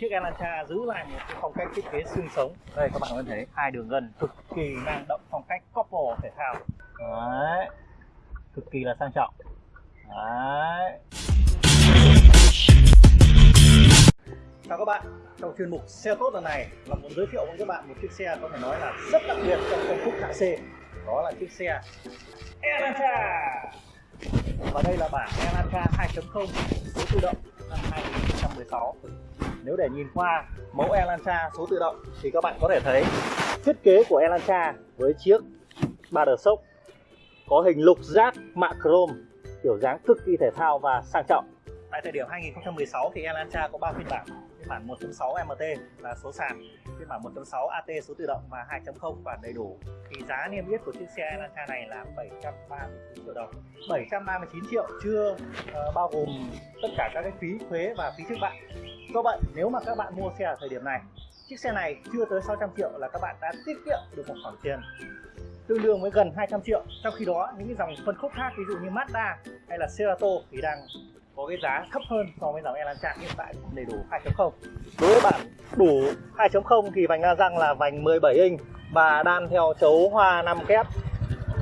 chiếc Elantra giữ lại một cái phong cách thiết kế xương sống. Đây các bạn có thể thấy. Hai đường gân cực kỳ năng động phong cách couple thể thao. Đấy. Cực kỳ là sang trọng. Đấy. Chào các bạn. Trong chuyên mục xe tốt lần này là muốn giới thiệu với các bạn một chiếc xe có thể nói là rất đặc biệt trong phân khúc hạng C. Đó là chiếc xe Elantra. Và đây là bản Elantra 2.0 số tự động năm 2016 nếu để nhìn qua mẫu Elantra số tự động thì các bạn có thể thấy thiết kế của Elantra với chiếc ba đờ sốc có hình lục giác mạ chrome kiểu dáng cực kỳ thể thao và sang trọng. Tại thời điểm 2016 thì Elantra có 3 phiên bản phiên bản 1.6 MT là số sàn phiên bản 1.6 AT số tự động và 2.0 bản đầy đủ. Thì giá niêm yết của chiếc xe Elantra này là 739 triệu đồng. 739 triệu chưa uh, bao gồm tất cả các cái phí thuế và phí trước bạ do vậy nếu mà các bạn mua xe ở thời điểm này, chiếc xe này chưa tới 600 triệu là các bạn đã tiết kiệm được một khoản tiền tương đương với gần 200 triệu. Trong khi đó, những cái dòng phân khúc khác, ví dụ như Mazda hay là Cerato thì đang có cái giá thấp hơn so với dòng Elantra hiện tại, đầy đủ 2.0 đối với bản đủ 2.0 thì vành la răng là vành 17 inch và đan theo chấu hoa 5 kép.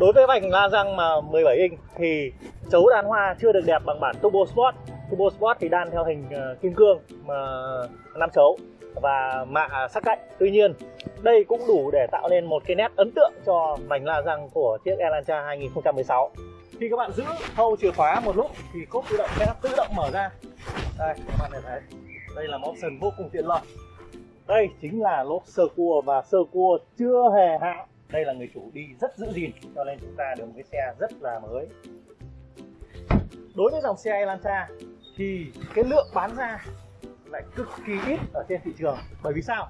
Đối với vành la răng mà 17 inch thì chấu đan hoa chưa được đẹp bằng bản Turbo Sport. Turbo Sport thì đan theo hình ờ, kim cương mà năm chấu và mạ sắc cạnh. Tuy nhiên, đây cũng đủ để tạo nên một cái nét ấn tượng cho mảnh la răng của chiếc Elantra 2016 khi các bạn giữ thâu chìa khóa một lúc thì cốp tự động sẽ tự động mở ra. Đây, các bạn có thấy, đây là một option vô cùng tiện lợi. Đây chính là lốp sơ cua và sơ cua chưa hề hạ. Đây là người chủ đi rất giữ gìn, cho nên chúng ta được một cái xe rất là mới. Đối với dòng xe Elantra thì cái lượng bán ra lại cực kỳ ít ở trên thị trường. Bởi vì sao?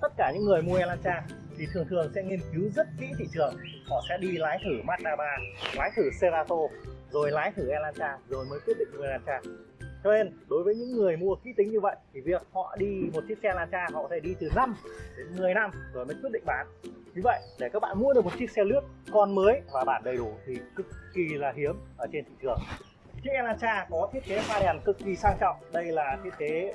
Tất cả những người mua Elantra thì thường thường sẽ nghiên cứu rất kỹ thị trường. Họ sẽ đi lái thử Mazda 3 lái thử Cerato rồi lái thử Elantra, rồi mới quyết định mua Elantra. Cho nên, đối với những người mua kỹ tính như vậy, thì việc họ đi một chiếc xe Elantra, họ có thể đi từ 5 đến 10 năm rồi mới quyết định bán. Vì vậy, để các bạn mua được một chiếc xe lướt con mới và bản đầy đủ thì cực kỳ là hiếm ở trên thị trường chiếc Elantra có thiết kế pha đèn cực kỳ sang trọng. Đây là thiết kế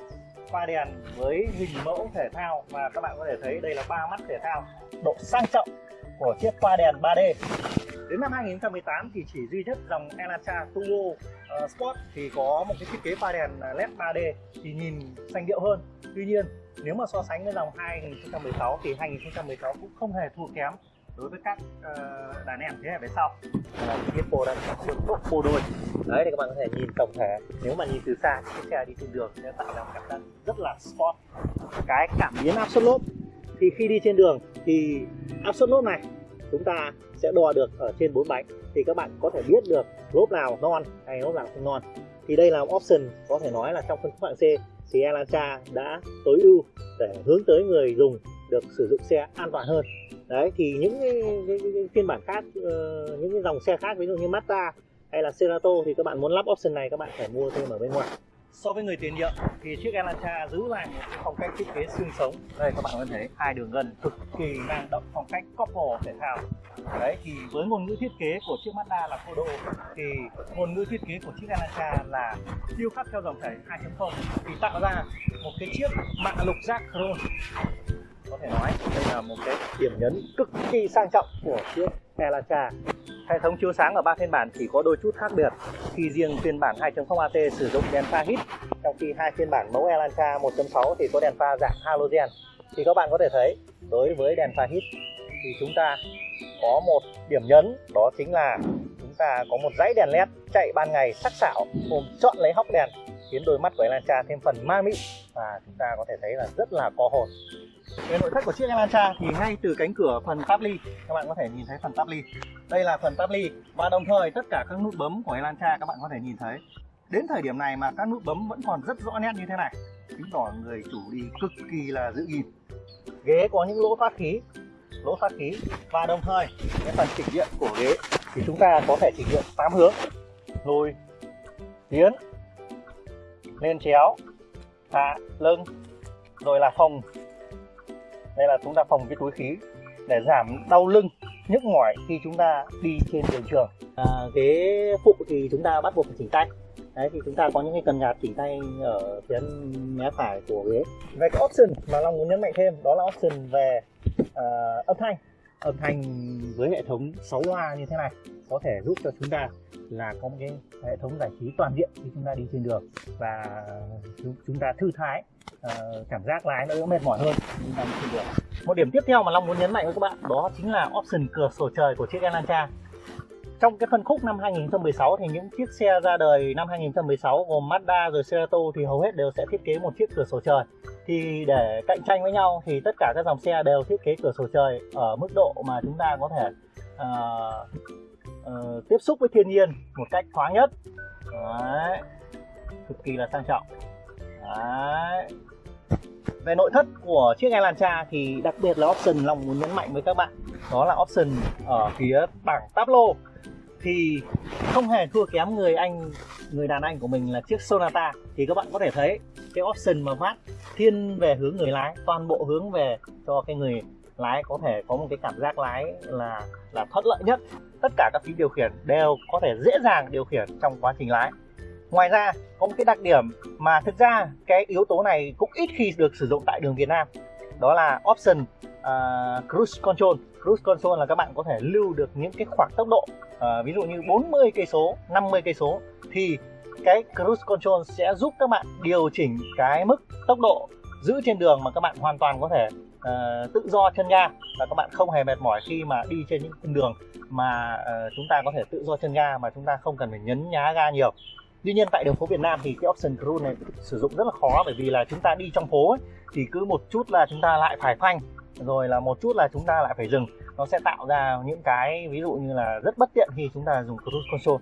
pha đèn với hình mẫu thể thao và các bạn có thể thấy đây là ba mắt thể thao độ sang trọng của chiếc pha đèn 3D đến năm 2018 thì chỉ duy nhất dòng Elantra Turbo uh, ờ, Sport thì có một cái thiết kế pha đèn ờ, LED 3D thì nhìn xanh điệu hơn. Tuy nhiên nếu mà so sánh với dòng 2016 thì 2016 cũng không hề thua kém đối với các uh, đàn em thế hệ về sau. Là Hippo đang được tốt phô đôi. Đấy thì các bạn có thể nhìn tổng thể. Nếu mà nhìn từ xa chiếc xe đi trên đường sẽ tạo ra một cảm giác rất là sport cái cảm biến áp suất lốp thì khi đi trên đường thì áp suất lốp này chúng ta sẽ đo được ở trên bốn bánh. Thì các bạn có thể biết được lốp nào non hay lốp nào không non. Thì đây là option có thể nói là trong phân khúc hạng C thì Elantra đã tối ưu để hướng tới người dùng được sử dụng xe an toàn hơn. Đấy thì những cái, cái, cái, cái phiên bản khác uh, những cái dòng xe khác ví dụ như Mazda hay là Cerato thì các bạn muốn lắp option này các bạn phải mua thêm ở bên ngoài. So với người tiền nhiệm thì chiếc Elantra giữ lại một cái phong cách thiết kế xương sống. Đây các bạn có thể thấy hai đường gân cực kỳ năng động phong cách couple thể thao. Đấy thì với ngôn ngữ thiết kế của chiếc Mazda là Kodo thì ngôn ngữ thiết kế của chiếc Elantra là điêu khắc theo dòng chảy 2.0 thì tạo ra một cái chiếc mạ lục giác chrome có thể nói đây là một cái điểm nhấn cực kỳ sang trọng của chiếc Elantra Hệ thống chiếu sáng ở ba phiên bản chỉ có đôi chút khác biệt. Khi riêng phiên bản 2.0 AT sử dụng đèn pha hít trong khi hai phiên bản mẫu Elantra 1.6 thì có đèn pha dạng halogen. Thì các bạn có thể thấy, đối với đèn pha hít thì chúng ta có một điểm nhấn, đó chính là chúng ta có một dãy đèn led chạy ban ngày sắc sảo, ôm chọn lấy hóc đèn, khiến đôi mắt của Elantra thêm phần ma mị. Và chúng ta có thể thấy là rất là có hồn về nội thất của chiếc Elantra thì ngay từ cánh cửa phần táp ly các bạn có thể nhìn thấy phần táp ly đây là phần táp ly và đồng thời tất cả các nút bấm của Elantra các bạn có thể nhìn thấy. Đến thời điểm này mà các nút bấm vẫn còn rất rõ nét như thế này. Chứng tỏ người chủ đi cực kỳ là giữ gìn. Ghế có những lỗ thoát khí, lỗ thoát khí. Và đồng thời, cái phần chỉnh điện của ghế thì chúng ta có thể chỉnh điện 8 hướng. Lùi, tiến, lên chéo, hạ, lưng, rồi là phòng đây là chúng ta phòng cái túi khí để giảm đau lưng nhức mỏi khi chúng ta đi trên đường trường. À, ghế phụ thì chúng ta bắt buộc phải chỉnh tay. Đấy thì chúng ta có những cái cần gạt chỉ tay ở phía mé phải của ghế. Về cái option mà long muốn nhấn mạnh thêm đó là option về uh, âm thanh âm thanh với hệ thống 6 loa như thế này có thể giúp cho chúng ta là có một cái hệ thống giải trí toàn diện khi chúng ta đi trên đường và chúng ta thư thái uh, cảm giác lái nó đỡ mệt mỏi hơn khi ta đi trên đường. Một điểm tiếp theo mà Long muốn nhấn mạnh với các bạn đó chính là option cửa sổ trời của chiếc Elantra. Trong cái phân khúc năm 2016 thì những chiếc xe ra đời năm 2016 gồm Mazda rồi Cerato thì hầu hết đều sẽ thiết kế một chiếc cửa sổ trời thì để cạnh tranh với nhau thì tất cả các dòng xe đều thiết kế cửa sổ trời ở mức độ mà chúng ta có thể uh, uh, tiếp xúc với thiên nhiên một cách thoáng nhất Đấy. cực kỳ là sang trọng Đấy. về nội thất của chiếc Elantra thì đặc biệt là option lòng muốn nhấn mạnh với các bạn đó là option ở phía bảng táp lô thì không hề thua kém người anh người đàn anh của mình là chiếc Sonata thì các bạn có thể thấy cái option mà vát thiên về hướng người lái toàn bộ hướng về cho cái người lái có thể có một cái cảm giác lái là là thuận lợi nhất. Tất cả các phím điều khiển đều có thể dễ dàng điều khiển trong quá trình lái. Ngoài ra có một cái đặc điểm mà thực ra cái yếu tố này cũng ít khi được sử dụng tại đường Việt Nam đó là option uh, cruise control. Cruise control là các bạn có thể lưu được những cái khoảng tốc độ uh, ví dụ như 40 cây số 50 cây số thì cái cruise control sẽ giúp các bạn điều chỉnh cái mức tốc độ giữ trên đường mà các bạn hoàn toàn có thể uh, tự do chân ga và các bạn không hề mệt mỏi khi mà đi trên những cung đường mà uh, chúng ta có thể tự do chân ga mà chúng ta không cần phải nhấn nhá ga nhiều. Tuy nhiên tại đường phố Việt Nam thì cái option cruise này sử dụng rất là khó bởi vì là chúng ta đi trong phố ấy, thì cứ một chút là chúng ta lại phải phanh rồi là một chút là chúng ta lại phải dừng. Nó sẽ tạo ra những cái ví dụ như là rất bất tiện khi chúng ta dùng cruise control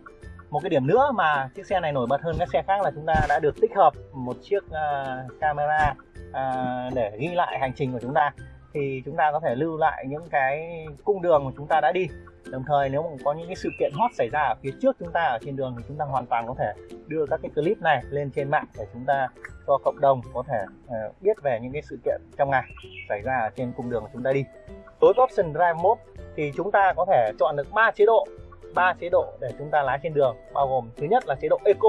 một cái điểm nữa mà chiếc xe này nổi bật hơn các xe khác là chúng ta đã được tích hợp một chiếc uh, camera uh, để ghi lại hành trình của chúng ta. Thì chúng ta có thể lưu lại những cái cung đường mà chúng ta đã đi. Đồng thời nếu mà có những cái sự kiện hot xảy ra ở phía trước chúng ta ở trên đường thì chúng ta hoàn toàn có thể đưa các cái clip này lên trên mạng để chúng ta cho cộng đồng có thể uh, biết về những cái sự kiện trong ngày xảy ra ở trên cung đường mà chúng ta đi. Tối option drive mode thì chúng ta có thể chọn được ba chế độ ba chế độ để chúng ta lái trên đường, bao gồm thứ nhất là chế độ eco.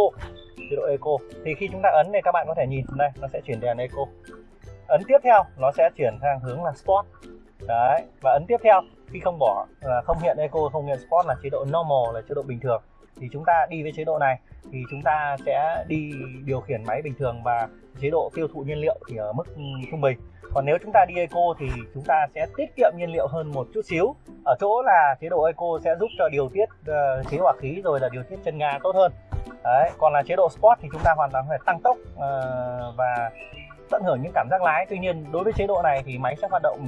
Chế độ eco, thì khi chúng ta ấn này các bạn có thể nhìn đây, nó sẽ chuyển đèn eco. Ấn tiếp theo, nó sẽ chuyển sang hướng là sport. Đấy, và ấn tiếp theo, khi không bỏ là không hiện eco, không hiện sport là chế độ normal, là chế độ bình thường. Thì chúng ta đi với chế độ này, thì chúng ta sẽ đi điều khiển máy bình thường và chế độ tiêu thụ nhiên liệu thì ở mức trung bình còn nếu chúng ta đi eco thì chúng ta sẽ tiết kiệm nhiên liệu hơn một chút xíu. Ở chỗ là chế độ eco sẽ giúp cho điều tiết ờ, uh, chế hỏa khí rồi là điều tiết chân ga tốt hơn. Đấy, còn là chế độ sport thì chúng ta hoàn toàn phải tăng tốc uh, và tận hưởng những cảm giác lái. Tuy nhiên đối với chế độ này thì máy sẽ hoạt động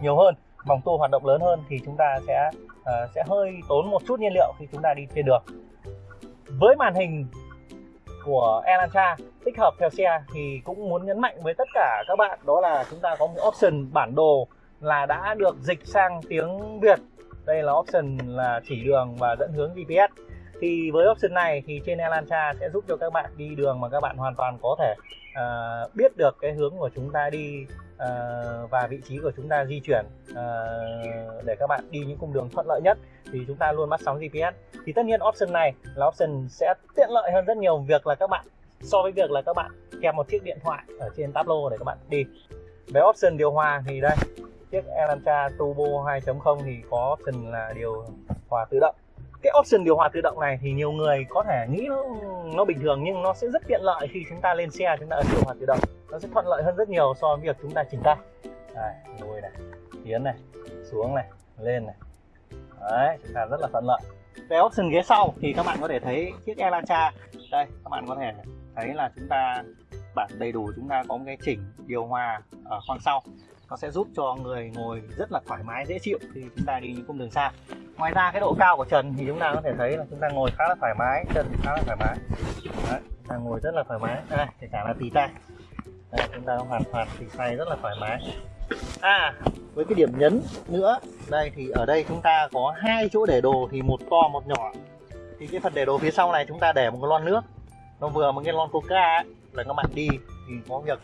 nhiều hơn vòng tua hoạt động lớn hơn thì chúng ta sẽ uh, sẽ hơi tốn một chút nhiên liệu khi chúng ta đi trên đường. Với màn hình của Elantra. Tích hợp theo xe thì cũng muốn nhấn mạnh với tất cả các bạn, đó là chúng ta có một option bản đồ là đã được dịch sang tiếng Việt. Đây là option là chỉ đường và dẫn hướng GPS thì với option này thì trên Elantra sẽ giúp cho các bạn đi đường mà các bạn hoàn toàn có thể uh, biết được cái hướng của chúng ta đi uh, và vị trí của chúng ta di chuyển uh, để các bạn đi những cung đường thuận lợi nhất thì chúng ta luôn bắt sóng GPS thì tất nhiên option này là option sẽ tiện lợi hơn rất nhiều việc là các bạn so với việc là các bạn kèm một chiếc điện thoại ở trên tablo để các bạn đi. Về option điều hòa thì đây chiếc Elantra Turbo 2.0 thì có option là điều hòa tự động cái option điều hòa tự động này thì nhiều người có thể nghĩ nó nó bình thường nhưng nó sẽ rất tiện lợi khi chúng ta lên xe, chúng ta ấn điều hòa tự động. Nó sẽ thuận lợi hơn rất nhiều so với việc chúng ta chỉnh tay. Đây lùi này, tiến này, xuống này, lên này. Đấy, chúng ta rất là thuận lợi. Về option ghế sau thì các bạn có thể thấy chiếc Elantra. Đây, các bạn có thể thấy là chúng ta, bản đầy đủ chúng ta có một cái chỉnh điều hòa ở khoang sau. Nó sẽ giúp cho người ngồi rất là thoải mái, dễ chịu khi chúng ta đi những cung đường xa ngoài ra cái độ cao của trần thì chúng ta có thể thấy là chúng ta ngồi khá là thoải mái chân khá là thoải mái. Đấy, chúng ta ngồi rất là thoải mái. Đây kể cả là tì tay Đấy, chúng ta hoàn toàn tì tay rất là thoải mái. À với cái điểm nhấn nữa đây thì ở đây chúng ta có hai chỗ để đồ thì một to một nhỏ. Thì cái phần để đồ phía sau này chúng ta để một cái lon nước. Nó vừa một cái lon coca ấy, là các bạn đi thì có việc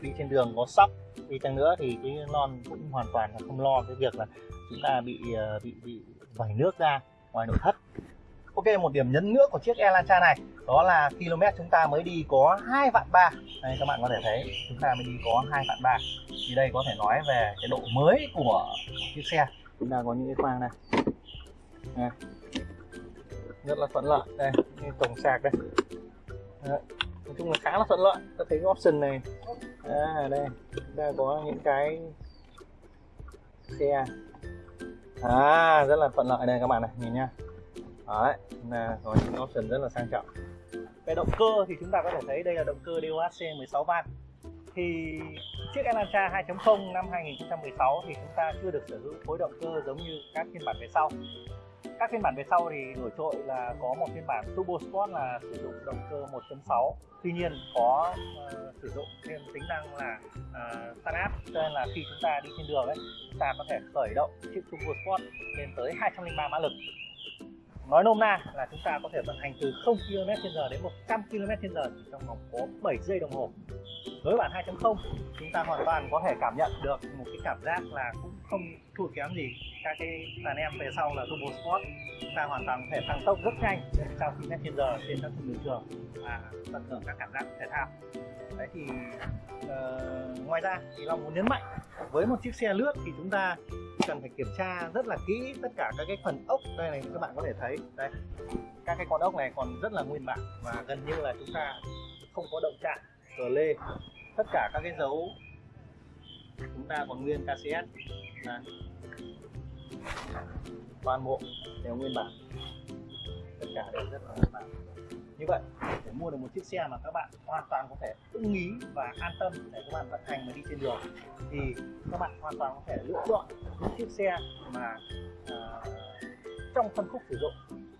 đi trên đường có sóc. Đi chăng nữa thì cái lon cũng hoàn toàn là không lo. Cái việc là chúng ta bị ờ, bị bị vẩy nước ra ngoài nội thất. Ok một điểm nhấn nữa của chiếc Elantra này đó là km chúng ta mới đi có hai vạn ba. Đây các bạn có thể thấy chúng ta mới đi có hai vạn ba. Thì đây có thể nói về cái độ mới của, chiếc xe. Chúng ta có những cái khoang này đây. rất là thuận lợi. Đây như sạc đây. Đấy. nói chung là khá là thuận lợi. Ta thấy cái option này. À, đây. Chúng ta có những cái xe à rất là thuận lợi đây các bạn này, nhìn nhá. Đấy là có những option rất là sang trọng. Về động cơ thì chúng ta có thể thấy đây là động cơ DOHC 16 van. Thì chiếc Elantra 2.0 năm 2016 thì chúng ta chưa được sở hữu khối động cơ giống như các phiên bản về sau các phiên bản về sau thì nổi trội là có một phiên bản Turbo Sport là sử dụng động cơ 1.6 tuy nhiên có uh, sử dụng thêm tính năng là uh, start up cho nên là khi chúng ta đi trên đường ấy chúng ta có thể khởi động chiếc Turbo Sport lên tới 203 mã lực. Nói nôm na là chúng ta có thể vận hành từ 0 km h đến 100 km h chỉ trong vòng có 7 giây đồng hồ. Với bản 2.0 chúng ta hoàn toàn có thể cảm nhận được một cái cảm giác là cũng không thua kém gì các cái đàn em về sau là Turbo Sport. Chúng ta hoàn toàn có thể tăng tốc rất nhanh trong 100 trên giờ trên các cung đường trường và tận hưởng các cảm giác thể thao. Đấy thì uh, ngoài ra thì Long muốn nhấn mạnh với một chiếc xe lướt thì chúng ta cần phải kiểm tra rất là kỹ tất cả các cái phần ốc. Đây này các bạn có thể thấy đây các cái con ốc này còn rất là nguyên bản và gần như là chúng ta không có động chạm cờ lê tất cả các cái dấu chúng ta còn nguyên KCS đây. toàn bộ đều nguyên bản. Tất cả đều rất là nguyên bản. Như vậy để mua được một chiếc xe mà các bạn hoàn toàn có thể ưng ý và an tâm để các bạn vận hành và đi trên đường thì các bạn hoàn toàn có thể lựa chọn những chiếc xe mà uh, trong phân khúc sử dụng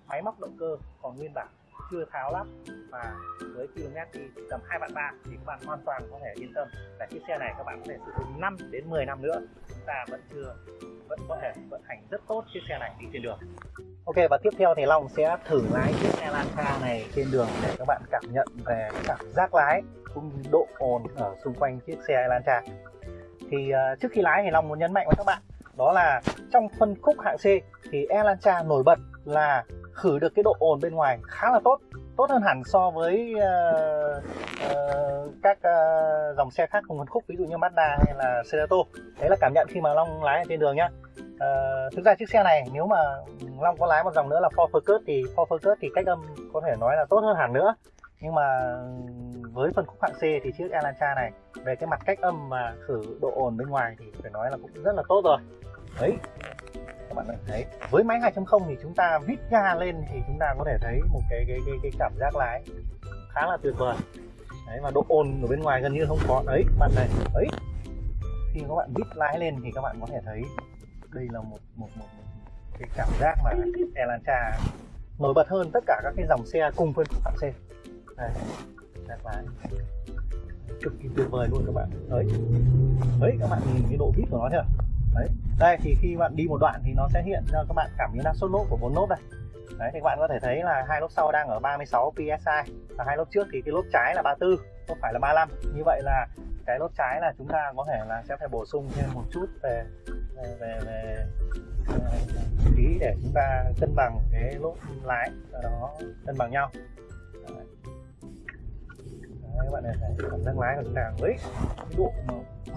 máy móc động cơ còn nguyên bản chưa tháo lắp và với km đi tầm hai vạn ba thì các bạn hoàn toàn có thể yên tâm là chiếc xe này các bạn có thể sử dụng 5 đến 10 năm nữa. Chúng ta vẫn chưa vẫn có thể vận hành rất tốt chiếc xe này đi trên đường. Ok và tiếp theo thì Long sẽ thử lái chiếc xe Elantra này trên đường để các bạn cảm nhận về cảm giác lái cũng như độ ồn ở xung quanh chiếc xe Elantra thì uh, trước khi lái thì Long muốn nhấn mạnh với các bạn đó là trong phân khúc hạng C thì Elantra nổi bật là khử được cái độ ồn bên ngoài khá là tốt tốt hơn hẳn so với uh, uh, các uh, dòng xe khác cùng phân khúc ví dụ như Mazda hay là Cerato đấy là cảm nhận khi mà Long lái ở trên đường nhá. Uh, thực ra chiếc xe này nếu mà Long có lái một dòng nữa là Ford Focus thì Ford Focus thì cách âm có thể nói là tốt hơn hẳn nữa. Nhưng mà với phân khúc hạng C thì chiếc Elantra này về cái mặt cách âm và khử độ ồn bên ngoài thì phải nói là cũng rất là tốt rồi. Đấy các bạn thấy với máy 2.0 thì chúng ta vít ga lên thì chúng ta có thể thấy một cái cái cái, cái cảm giác lái khá là tuyệt vời. Đấy và độ ồn ở bên ngoài gần như không có. Đấy bạn này ấy khi các bạn vít lái lên thì các bạn có thể thấy đây là một một một, một cái cảm giác mà Elantra nổi bật hơn tất cả các cái dòng xe cùng phân khúc hạng C đây giác lái cực kỳ tuyệt vời luôn các bạn. Đấy. Đấy các bạn nhìn cái độ vít của nó chưa? Đấy đây thì khi bạn đi một đoạn thì nó sẽ hiện cho các bạn cảm biến năng suất lốp của bốn lốp đây đấy thì các bạn có thể thấy là hai lốp sau đang ở 36 psi và hai lốp trước thì cái lốp trái là 34 không phải là 35 như vậy là cái lốp trái là chúng ta có thể là sẽ phải bổ sung thêm một chút về về về, về khí để chúng ta cân bằng cái lốp lái nó cân bằng nhau Đấy. Đấy, các bạn này thấy cảm giác lái của chúng ta với cái độ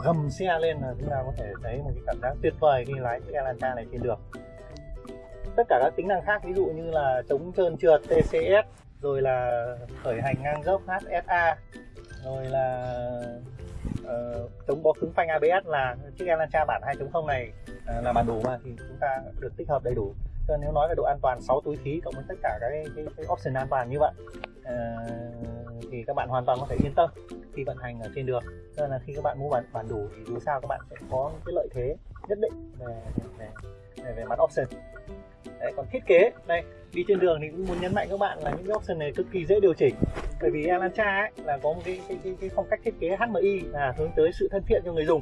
gầm xe lên là chúng ta có thể thấy một cái cảm giác tuyệt vời khi lái chiếc Elantra này trên đường. Tất cả các tính năng khác ví dụ như là chống trơn trượt TCS rồi là khởi hành ngang dốc HSA rồi là uh, chống bó cứng phanh ABS là chiếc Elantra bản 2.0 này uh, là bản đủ mà thì chúng ta được tích hợp đầy đủ. Cho nên nếu nói về độ an toàn 6 túi khí cộng với tất cả các cái, cái, cái option an toàn như vậy uh, thì các bạn hoàn toàn có thể yên tâm khi vận hành ở trên đường. Cho nên là khi các bạn mua bản bản đủ thì dù sao các bạn sẽ có cái lợi thế nhất định về về, về, về mặt option. Đấy, còn thiết kế đây đi trên đường thì cũng muốn nhấn mạnh các bạn là những cái option này cực kỳ dễ điều chỉnh. Bởi vì Elantra ấy là có một cái cái, cái, cái phong cách thiết kế HMI là hướng tới sự thân thiện cho người dùng.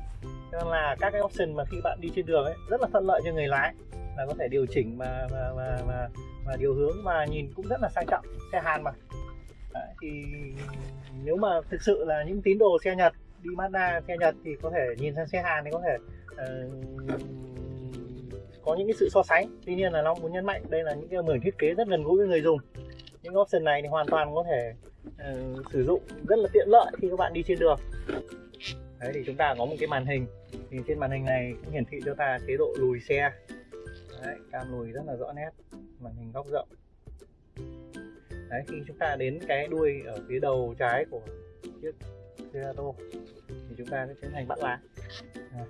Cho nên là các cái option mà khi bạn đi trên đường ấy rất là thuận lợi cho người lái là có thể điều chỉnh mà mà mà mà, mà điều hướng mà nhìn cũng rất là sang trọng. Xe Hàn mà. Đấy, thì nếu mà thực sự là những tín đồ xe Nhật đi Mazda xe Nhật thì có thể nhìn sang xe Hàn thì có thể uh, có những cái sự so sánh. Tuy nhiên là Long muốn nhấn mạnh đây là những cái mười thiết kế rất gần gũi với người dùng. Những option này thì hoàn toàn có thể uh, sử dụng rất là tiện lợi khi các bạn đi trên đường. Đấy thì chúng ta có một cái màn hình. Thì trên màn hình này cũng hiển thị cho ta chế độ lùi xe. Đấy, cam lùi rất là rõ nét màn hình góc rộng đấy khi chúng ta đến cái đuôi ở phía đầu trái của chiếc Cerato thì chúng ta sẽ tiến hành bắt lái. À,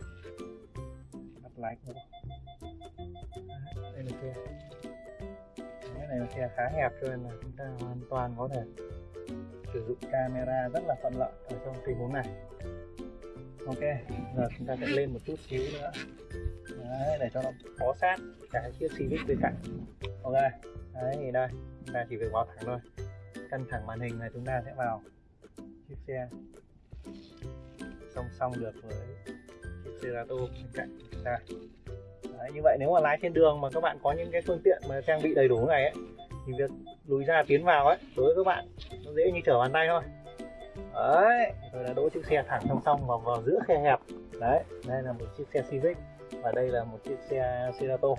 bắt lái của đây là xe cái này là xe khá hẹp cho nên là chúng ta hoàn toàn có thể sử dụng camera rất là thuận lợi ở trong tình huống này. Ok giờ chúng ta sẽ lên một chút xíu nữa. Đấy, để cho nó bó sát cái chiếc Civic bên cạnh. Ok đấy thì đây. Chúng ta chỉ việc vào thẳng thôi. Cân thẳng màn hình là chúng ta sẽ vào chiếc xe. Song song được với chiếc Cerato bên cạnh chúng ta. Đấy, như vậy nếu mà lái trên đường mà các bạn có những cái phương tiện mà trang bị đầy đủ này ấy, thì việc lùi ra tiến vào ấy đối với các bạn nó dễ như trở bàn tay thôi. Đấy rồi là đỗ chiếc xe thẳng song song vào vào giữa khe hẹp. Đấy đây là một chiếc xe Civic và đây là một chiếc xe Cerato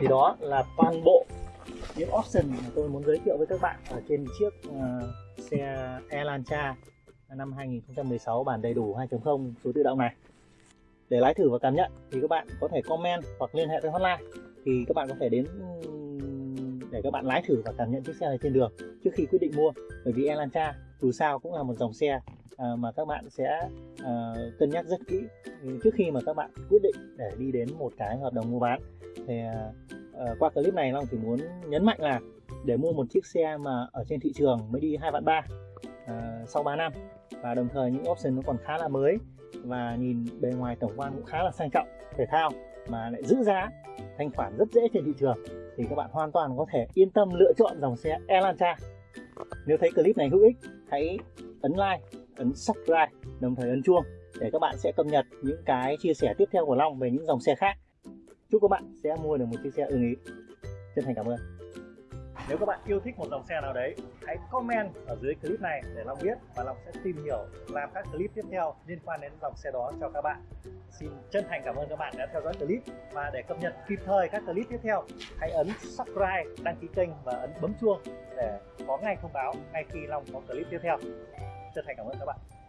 thì đó là toàn bộ những option mà tôi muốn giới thiệu với các bạn ở trên chiếc uh, xe Elantra năm 2016 bản đầy đủ 2.0 số tự động này. Để lái thử và cảm nhận thì các bạn có thể comment hoặc liên hệ với hotline. Thì các bạn có thể đến để các bạn lái thử và cảm nhận chiếc xe này trên đường trước khi quyết định mua. Bởi vì Elantra dù sao cũng là một dòng xe à, mà các bạn sẽ à, cân nhắc rất kỹ. Trước khi mà các bạn quyết định để đi đến một cái hợp đồng mua bán thì à, qua clip này Long chỉ muốn nhấn mạnh là để mua một chiếc xe mà ở trên thị trường mới đi hai vạn ba à, sau 3 năm. Và đồng thời những option nó còn khá là mới và nhìn bề ngoài tổng quan cũng khá là sang trọng thể thao mà lại giữ giá thanh khoản rất dễ trên thị trường. Thì các bạn hoàn toàn có thể yên tâm lựa chọn dòng xe Elantra. Nếu thấy clip này hữu ích hãy ấn like ấn subscribe đồng thời ấn chuông để các bạn sẽ cập nhật những cái chia sẻ tiếp theo của Long về những dòng xe khác. Chúc các bạn sẽ mua được một chiếc xe ưng ý. Chân thành cảm ơn. Nếu các bạn yêu thích một dòng xe nào đấy, hãy comment ở dưới clip này để Long biết và Long sẽ tìm hiểu làm các clip tiếp theo liên quan đến dòng xe đó cho các bạn. Xin chân thành cảm ơn các bạn đã theo dõi clip và để cập nhật kịp thời các clip tiếp theo, hãy ấn subscribe, đăng ký kênh và ấn bấm chuông để có ngay thông báo ngay khi Long có clip tiếp theo chân thành cảm ơn các bạn.